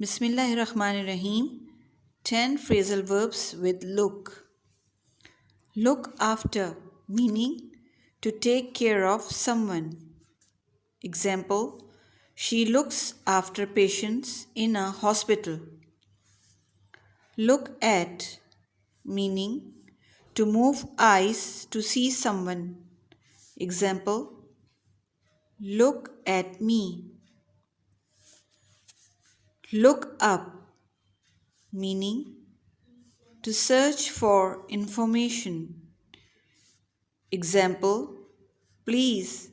Bismillahirrahmanirrahim. 10 phrasal verbs with look. Look after, meaning to take care of someone. Example She looks after patients in a hospital. Look at, meaning to move eyes to see someone. Example Look at me. Look up, meaning to search for information. Example Please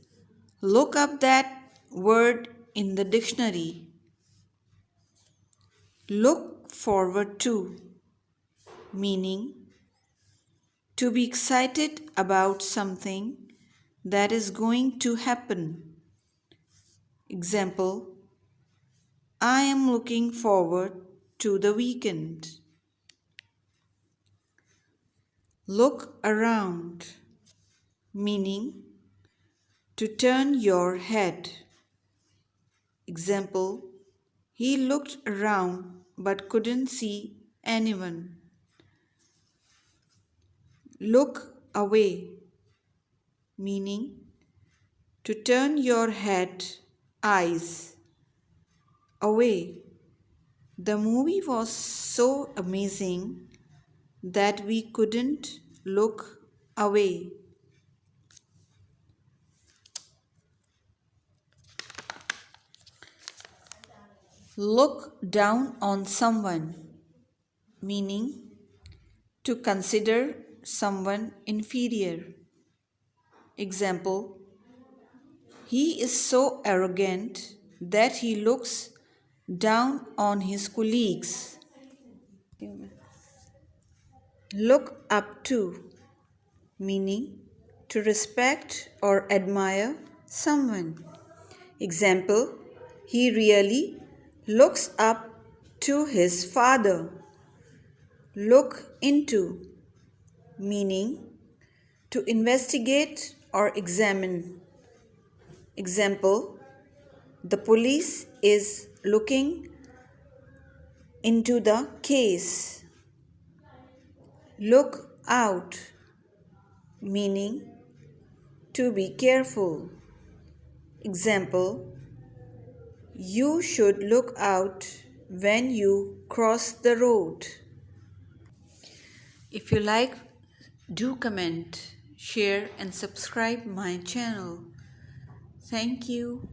look up that word in the dictionary. Look forward to, meaning to be excited about something that is going to happen. Example I am looking forward to the weekend. Look around, meaning to turn your head. Example He looked around but couldn't see anyone. Look away, meaning to turn your head, eyes away. The movie was so amazing that we couldn't look away. Look down on someone, meaning to consider someone inferior. Example He is so arrogant that he looks down on his colleagues. Look up to, meaning to respect or admire someone. Example, he really looks up to his father. Look into, meaning to investigate or examine. Example, the police is looking into the case. Look out, meaning to be careful. Example You should look out when you cross the road. If you like, do comment, share, and subscribe my channel. Thank you.